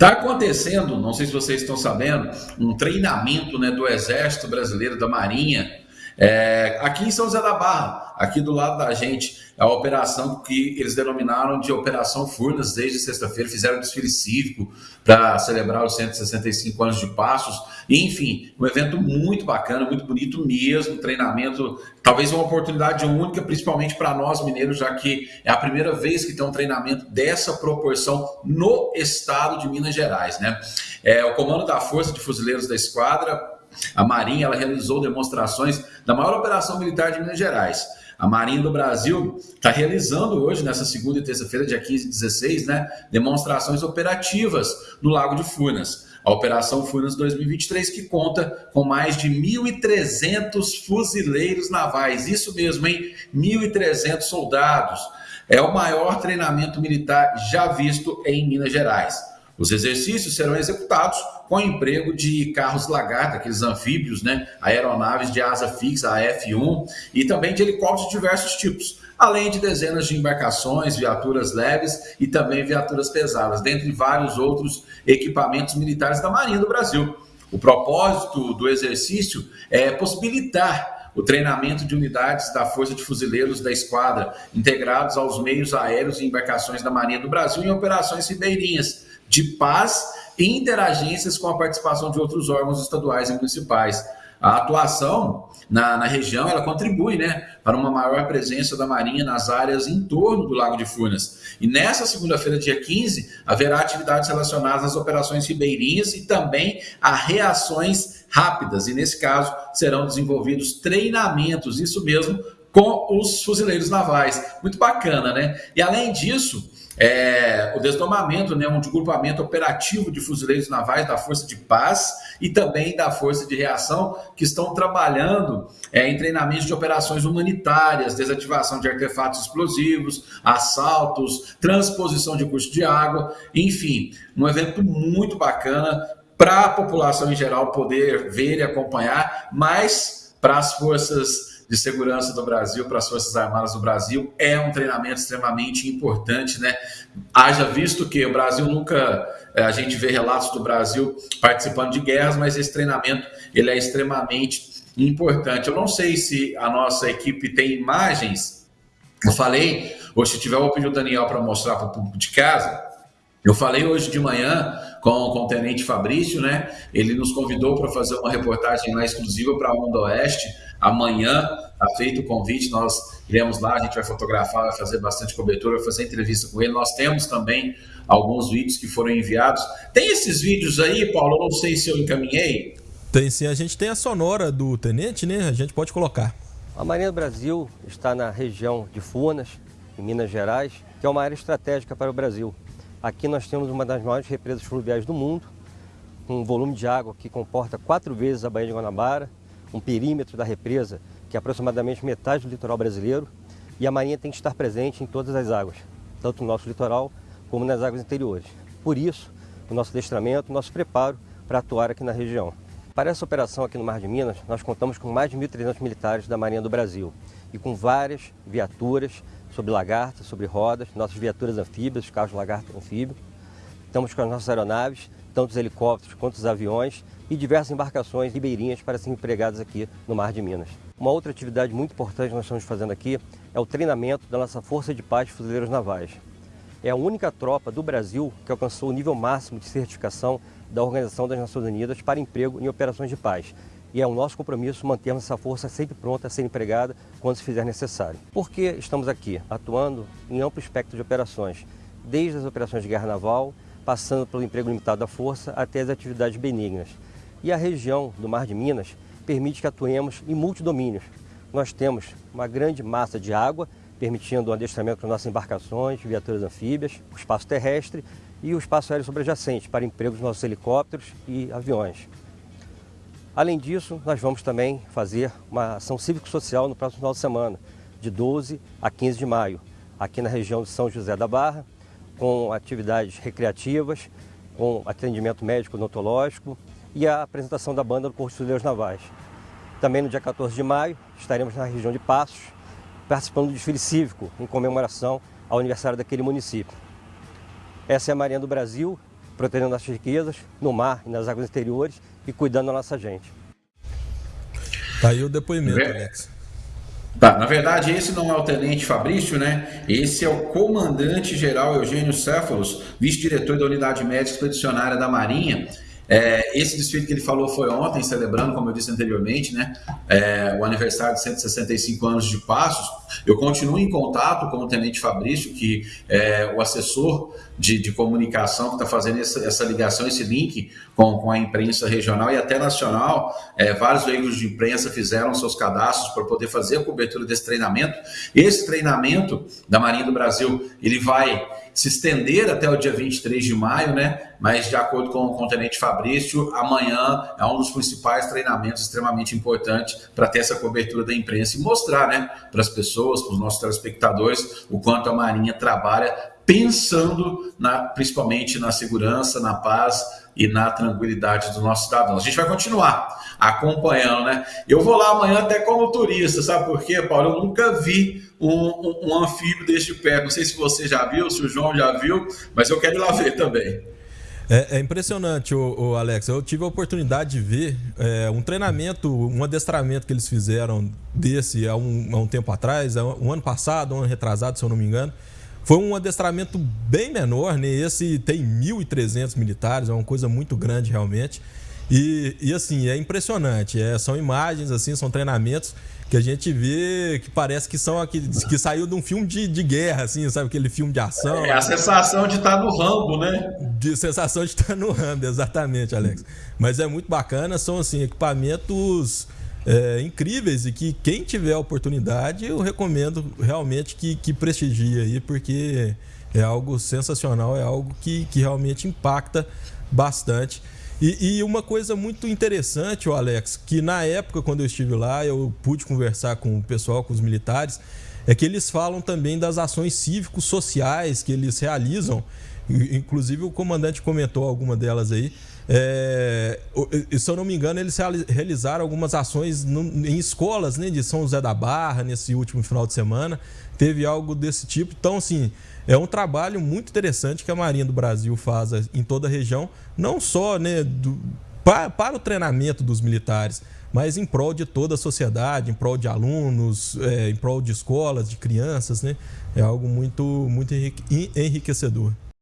Está acontecendo, não sei se vocês estão sabendo, um treinamento né, do Exército Brasileiro, da Marinha, é, aqui em São José da Barra, aqui do lado da gente, a operação que eles denominaram de Operação Furnas desde sexta-feira, fizeram um desfile cívico para celebrar os 165 anos de Passos. Enfim, um evento muito bacana, muito bonito mesmo, treinamento, talvez uma oportunidade única, principalmente para nós mineiros, já que é a primeira vez que tem um treinamento dessa proporção no estado de Minas Gerais. Né? É, o comando da Força de Fuzileiros da Esquadra a Marinha ela realizou demonstrações da maior operação militar de Minas Gerais. A Marinha do Brasil está realizando hoje, nessa segunda e terça-feira, dia 15 e 16, né, demonstrações operativas no Lago de Furnas. A Operação Furnas 2023, que conta com mais de 1.300 fuzileiros navais. Isso mesmo, hein? 1.300 soldados. É o maior treinamento militar já visto em Minas Gerais. Os exercícios serão executados com o emprego de carros lagarta, aqueles anfíbios, né, aeronaves de asa fixa, a F1, e também de helicópteros de diversos tipos, além de dezenas de embarcações, viaturas leves e também viaturas pesadas, dentre vários outros equipamentos militares da Marinha do Brasil. O propósito do exercício é possibilitar o treinamento de unidades da Força de Fuzileiros da Esquadra, integrados aos meios aéreos e embarcações da Marinha do Brasil em operações ribeirinhas de paz e interagências com a participação de outros órgãos estaduais e municipais. A atuação na, na, região ela contribui né, para uma maior presença da Marinha nas áreas em torno do Lago de Furnas. E nessa segunda-feira, dia 15, haverá atividades relacionadas às operações ribeirinhas e também a reações rápidas. E nesse caso, serão desenvolvidos treinamentos, isso mesmo, com os fuzileiros navais. Muito bacana, né? E além disso, é, o desdobramento, né, um desgrupamento operativo de fuzileiros navais da Força de Paz e também da Força de Reação, que estão trabalhando é, em treinamentos de operações humanitárias, desativação de artefatos explosivos, assaltos, transposição de curso de água, enfim, um evento muito bacana para a população em geral poder ver e acompanhar, mas para as forças de segurança do Brasil para as Forças Armadas do Brasil é um treinamento extremamente importante, né? Haja visto que o Brasil nunca eh, a gente vê relatos do Brasil participando de guerras, mas esse treinamento ele é extremamente importante. Eu não sei se a nossa equipe tem imagens. Eu falei, ou se tiver, vou pedir o Daniel para mostrar para o público de casa. Eu falei hoje de manhã com, com o Tenente Fabrício, né? Ele nos convidou para fazer uma reportagem lá exclusiva para a Onda Oeste Amanhã está feito o convite, nós iremos lá, a gente vai fotografar, vai fazer bastante cobertura, vai fazer entrevista com ele. Nós temos também alguns vídeos que foram enviados. Tem esses vídeos aí, Paulo? Eu não sei se eu encaminhei. Tem sim, a gente tem a sonora do tenente, né? A gente pode colocar. A Marinha do Brasil está na região de Furnas, em Minas Gerais, que é uma área estratégica para o Brasil. Aqui nós temos uma das maiores represas fluviais do mundo, um volume de água que comporta quatro vezes a Baía de Guanabara, um perímetro da represa que é aproximadamente metade do litoral brasileiro e a Marinha tem que estar presente em todas as águas, tanto no nosso litoral como nas águas interiores. Por isso, o nosso adestramento, o nosso preparo para atuar aqui na região. Para essa operação aqui no Mar de Minas, nós contamos com mais de 1.300 militares da Marinha do Brasil e com várias viaturas sobre lagarta, sobre rodas, nossas viaturas anfíbias, os carros lagarta anfíbio. Estamos com as nossas aeronaves, tanto os helicópteros quanto os aviões e diversas embarcações ribeirinhas para serem empregadas aqui no Mar de Minas. Uma outra atividade muito importante que nós estamos fazendo aqui é o treinamento da nossa Força de Paz de Fuzileiros Navais. É a única tropa do Brasil que alcançou o nível máximo de certificação da Organização das Nações Unidas para emprego em operações de paz. E é o nosso compromisso mantermos essa força sempre pronta a ser empregada quando se fizer necessário. Por que estamos aqui? Atuando em amplo espectro de operações, desde as operações de guerra naval, passando pelo emprego limitado da força até as atividades benignas. E a região do Mar de Minas permite que atuemos em multidomínios. Nós temos uma grande massa de água, permitindo o adestramento com nossas embarcações, viaturas anfíbias, o espaço terrestre e o espaço aéreo sobrejacente para empregos dos nossos helicópteros e aviões. Além disso, nós vamos também fazer uma ação cívico-social no próximo final de semana, de 12 a 15 de maio, aqui na região de São José da Barra, com atividades recreativas, com atendimento médico odontológico e a apresentação da banda do Corpo de Fuzileiros Navais. Também no dia 14 de maio estaremos na região de Passos, participando do desfile cívico em comemoração ao aniversário daquele município. Essa é a Marinha do Brasil, protegendo nossas riquezas no mar e nas águas interiores e cuidando da nossa gente. Tá aí o depoimento, Alex. Tá, na verdade, esse não é o tenente Fabrício, né? Esse é o comandante-geral Eugênio Céfalos, vice-diretor da Unidade Médica Expedicionária da Marinha. É, esse desfile que ele falou foi ontem, celebrando, como eu disse anteriormente, né, é, o aniversário de 165 anos de Passos. Eu continuo em contato com o Tenente Fabrício, que é o assessor de, de comunicação que está fazendo essa, essa, ligação, esse link com, com, a imprensa regional e até nacional. É, vários veículos de imprensa fizeram seus cadastros para poder fazer a cobertura desse treinamento. Esse treinamento da Marinha do Brasil, ele vai se estender até o dia 23 de maio, né? Mas de acordo com, com o Tenente Fabrício, amanhã é um dos principais treinamentos extremamente importantes para ter essa cobertura da imprensa e mostrar, né, para as pessoas, para os nossos telespectadores, o quanto a Marinha trabalha pensando na, principalmente na segurança, na paz e na tranquilidade dos nossos cidadãos. A gente vai continuar acompanhando, né? Eu vou lá amanhã até como turista, sabe por quê, Paulo? Eu nunca vi um, um, um anfíbio deste pé. Não sei se você já viu, se o João já viu, mas eu quero ir lá ver também. É, é impressionante, o, Alex. Eu tive a oportunidade de ver é, um treinamento, um adestramento que eles fizeram desse há um, há um tempo atrás, um ano passado, um ano retrasado, se eu não me engano. Foi um adestramento bem menor, né? Esse tem 1.300 militares, é uma coisa muito grande realmente. E, e assim, é impressionante. É, são imagens, assim, são treinamentos que a gente vê que parece que são aqui, que saiu de um filme de, de guerra, assim, sabe? Aquele filme de ação. É a sensação de estar tá no Rambo, né? De sensação de estar tá no Rambo, exatamente, Alex. Mas é muito bacana, são assim, equipamentos é, incríveis e que quem tiver a oportunidade, eu recomendo realmente que, que prestigie aí, porque é algo sensacional, é algo que, que realmente impacta bastante. E, e, uma coisa muito interessante, o Alex, que na época quando eu estive lá, eu pude conversar com o pessoal, com os militares, é que eles falam também das ações cívicos sociais que eles realizam. Inclusive o comandante comentou alguma delas aí. É, se eu não me engano, eles realizaram algumas ações em escolas né, de São José da Barra nesse último final de semana. Teve algo desse tipo. Então, assim, é um trabalho muito interessante que a Marinha do Brasil faz em toda a região, não só né, do, para, para, o treinamento dos militares, mas em prol de toda a sociedade, em prol de alunos, é, em prol de escolas, de crianças. Né? É algo muito, muito enriquecedor.